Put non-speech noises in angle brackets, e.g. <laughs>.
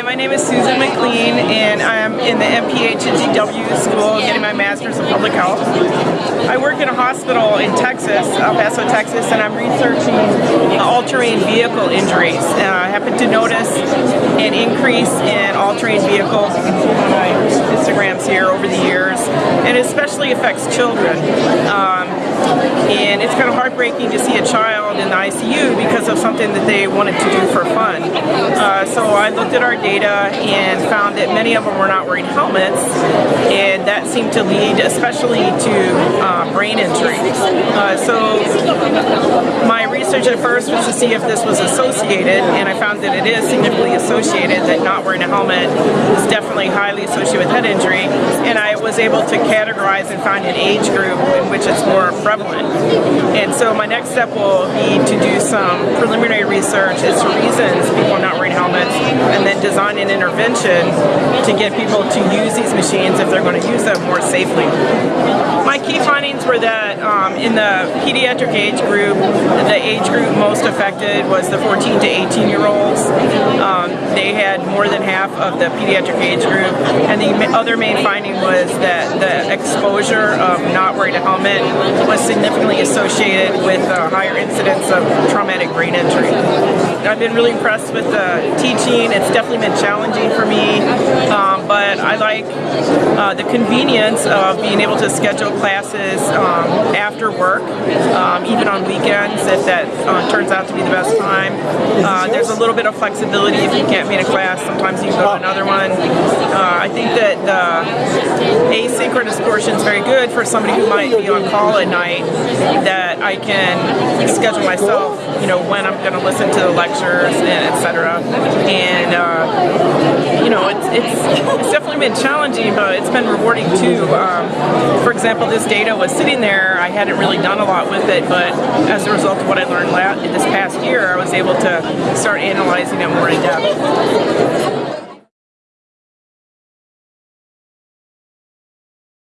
Hi, my name is Susan McLean and I'm in the MPH at GW School getting my Master's in Public Health. I work in a hospital in Texas, El Paso, Texas, and I'm researching all-terrain vehicle injuries. Uh, I happen to notice an increase in all-terrain vehicles Instagrams here over the years, and especially affects children. Um, and it's kind of heartbreaking to see a child in the ICU because of something that they wanted to do for fun. Uh, so I looked at our data and found that many of them were not wearing helmets, and that seemed to lead especially to uh, brain injury. Uh, so research at first was to see if this was associated, and I found that it is significantly associated, that not wearing a helmet is definitely highly associated with head injury, and I was able to categorize and find an age group in which it's more prevalent. And so my next step will be to do some preliminary research as to reasons people are not wearing helmets, an intervention to get people to use these machines if they're going to use them more safely. My key findings were that um, in the pediatric age group, the age group most affected was the 14 to 18 year olds. Um, they had more than half of the pediatric age group. And the other main finding was that the exposure of not wearing a helmet was significantly associated with a higher incidence of traumatic brain injury. I've been really impressed with the teaching. It's definitely been challenging for me, um, but I like uh, the convenience of being able to schedule classes um, after work, um, even on weekends if that uh, turns out to be the best time. Uh, there's a little bit of flexibility if you can't meet a class. Sometimes you can go to another one. Uh, I think that the asynchronous portion is very good for somebody who might be on call at night that I can schedule myself, you know, when I'm going to listen to the lectures and etc. And uh, you know, it's, it's, <laughs> it's definitely been challenging, but it's been rewarding too. Um, for example, this data was sitting there. I hadn't really done a lot with it, but as a result of what I learned this past year, I was able to start analyzing it more in depth.